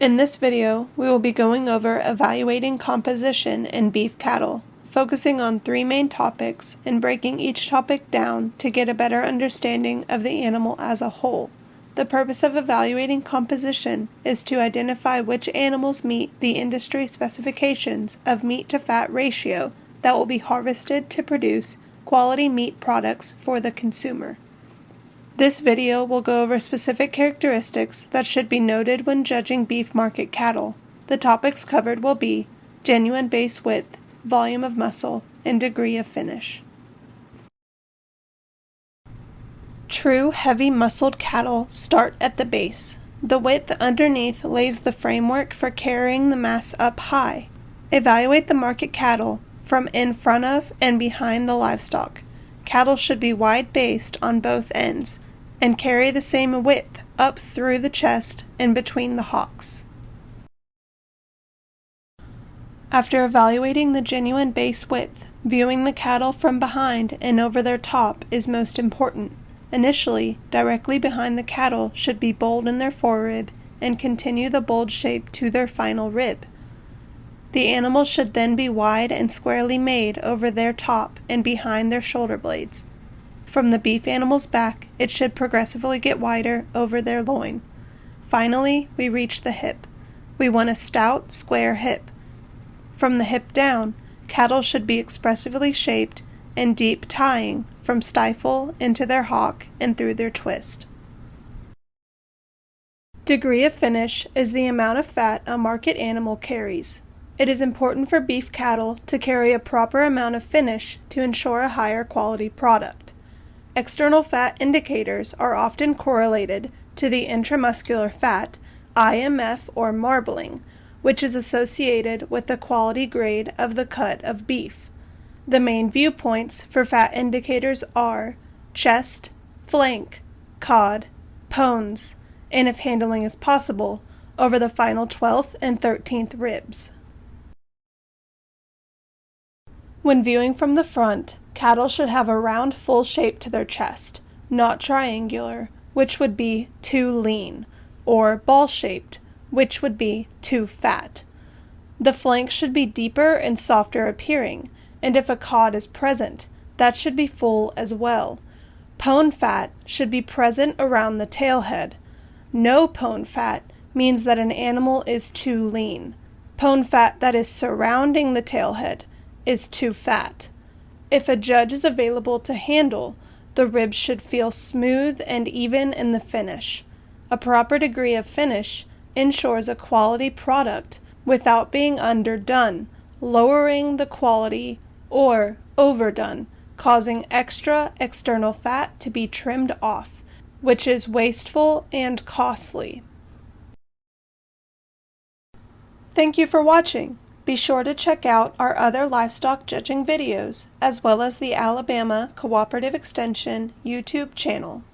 In this video, we will be going over evaluating composition in beef cattle, focusing on three main topics and breaking each topic down to get a better understanding of the animal as a whole. The purpose of evaluating composition is to identify which animals meet the industry specifications of meat to fat ratio that will be harvested to produce quality meat products for the consumer. This video will go over specific characteristics that should be noted when judging beef market cattle. The topics covered will be genuine base width, volume of muscle, and degree of finish. True heavy muscled cattle start at the base. The width underneath lays the framework for carrying the mass up high. Evaluate the market cattle from in front of and behind the livestock. Cattle should be wide based on both ends and carry the same width up through the chest and between the hocks. After evaluating the genuine base width, viewing the cattle from behind and over their top is most important. Initially, directly behind the cattle should be bold in their forerib and continue the bold shape to their final rib. The animals should then be wide and squarely made over their top and behind their shoulder blades. From the beef animal's back, it should progressively get wider over their loin. Finally, we reach the hip. We want a stout, square hip. From the hip down, cattle should be expressively shaped and deep tying from stifle into their hock and through their twist. Degree of finish is the amount of fat a market animal carries. It is important for beef cattle to carry a proper amount of finish to ensure a higher quality product. External fat indicators are often correlated to the intramuscular fat, IMF or marbling, which is associated with the quality grade of the cut of beef. The main viewpoints for fat indicators are chest, flank, cod, pones, and if handling is possible, over the final 12th and 13th ribs. When viewing from the front, cattle should have a round full shape to their chest, not triangular, which would be too lean, or ball shaped, which would be too fat. The flank should be deeper and softer appearing, and if a cod is present, that should be full as well. Pone fat should be present around the tail head. No pone fat means that an animal is too lean. Pone fat that is surrounding the tail head is too fat. If a judge is available to handle, the ribs should feel smooth and even in the finish. A proper degree of finish ensures a quality product without being underdone, lowering the quality, or overdone, causing extra external fat to be trimmed off, which is wasteful and costly. Thank you for watching. Be sure to check out our other livestock judging videos, as well as the Alabama Cooperative Extension YouTube channel.